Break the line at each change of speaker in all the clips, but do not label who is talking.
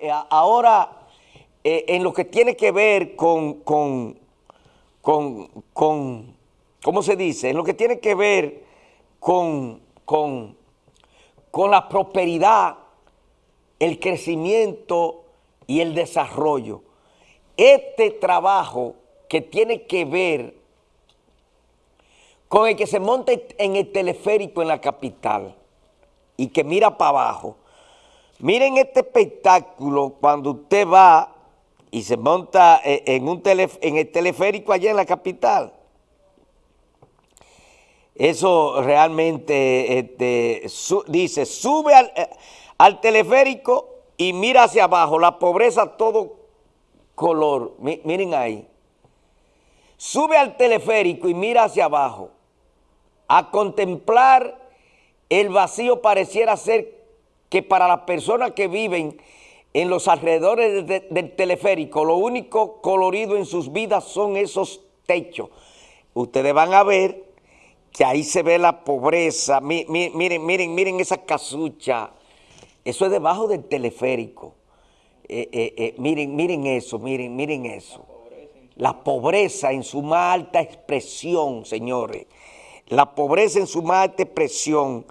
Eh, ahora, eh, en lo que tiene que ver con, con, con, ¿cómo se dice? En lo que tiene que ver con, con, con la prosperidad, el crecimiento y el desarrollo. Este trabajo que tiene que ver con el que se monta en el teleférico en la capital y que mira para abajo, Miren este espectáculo cuando usted va y se monta eh, en, un en el teleférico allá en la capital. Eso realmente este, dice, sube eh, al, teleférico y mira hacia abajo, la pobreza todo color. miren ahí. Sube al teleférico y mira hacia abajo. A contemplar el vacío pareciera ser que para las personas que viven en los alrededores del teleférico, lo único colorido en sus vidas son esos techos. Ustedes van a ver que ahí se ve la pobreza. miren, miren, miren esa casucha. Eso es debajo del teleférico. Eh, eh, eh, miren, miren eso, miren, miren eso. La pobreza en su más alta expresión, señores. La pobreza en su más alta expresión.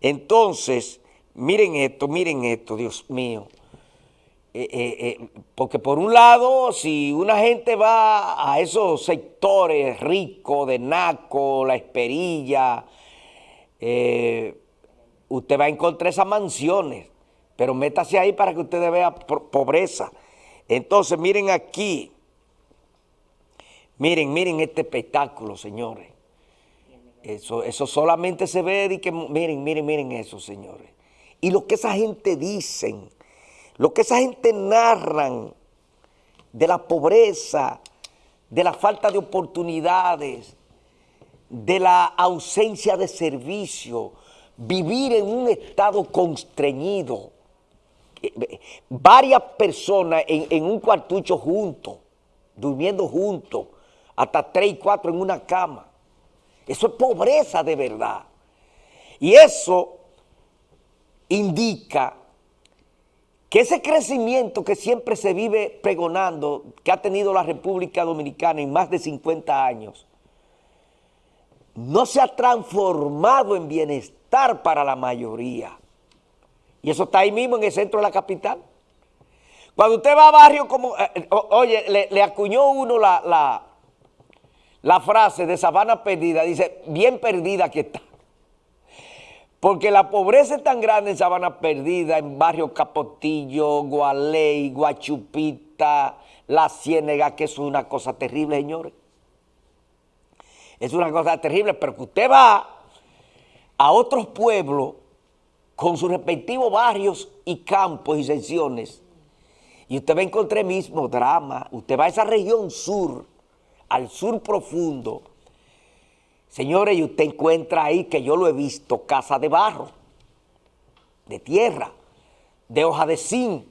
Entonces, Miren esto, miren esto, Dios mío. Eh, eh, eh, porque por un lado, si una gente va a esos sectores ricos de Naco, La Esperilla, usted va a encontrar esas mansiones, pero métase ahí para que usted vea pobreza. Entonces, miren aquí, miren, miren este espectáculo, señores. Eso, eso solamente se ve y que, miren, miren, miren eso, señores y lo que esa gente dicen, lo que esa gente narran de la pobreza, de la falta de oportunidades, de la ausencia de servicio, vivir en un estado constreñido, varias personas en, un cuartucho juntos, durmiendo juntos, hasta tres y cuatro en una cama. Eso es pobreza de verdad. Y eso indica que ese crecimiento que siempre se vive pregonando, que ha tenido la República Dominicana en más de 50 años, no se ha transformado en bienestar para la mayoría. Y eso está ahí mismo en el centro de la capital. Cuando usted va a barrio como, eh, eh, oye, le, acuñó uno la, la, la frase de Sabana Perdida, dice, bien perdida que está. Porque la pobreza es tan grande en Sabana Perdida, en Barrio Capotillo, Gualey, Guachupita, La Ciénega, que es una cosa terrible, señores. Es una cosa terrible, pero que usted va a otros pueblos con sus respectivos barrios y campos y secciones, y usted va a encontrar el mismo drama. Usted va a esa región sur, al sur profundo, Señores, y usted encuentra ahí, que yo lo he visto, casa de barro, de tierra, de hoja de zinc,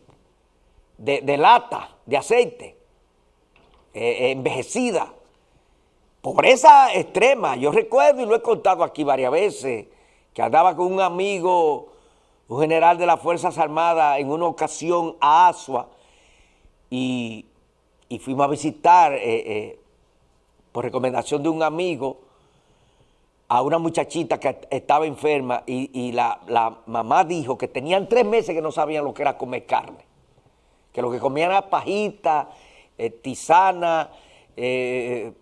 de, lata, de aceite, eh, eh, envejecida. Pobreza extrema. Yo recuerdo, y lo he contado aquí varias veces, que andaba con un amigo, un general de las Fuerzas Armadas, en una ocasión a Asua, y, fuimos a visitar, eh, por recomendación de un amigo, a una muchachita que estaba enferma y, la, mamá dijo que tenían tres meses que no sabían lo que era comer carne. Que lo que comían era pajita, eh, tisana, eh,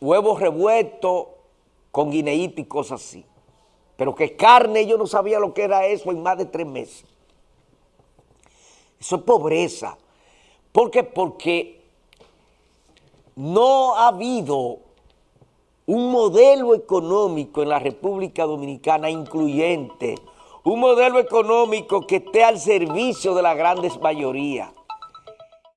huevos revueltos con guineíto y cosas así. Pero que carne, ellos no sabían lo que era eso en más de tres meses. Eso es pobreza. ¿Por qué? Porque no ha habido un modelo económico en la República Dominicana incluyente, un modelo económico que esté al servicio de la grandes mayoría.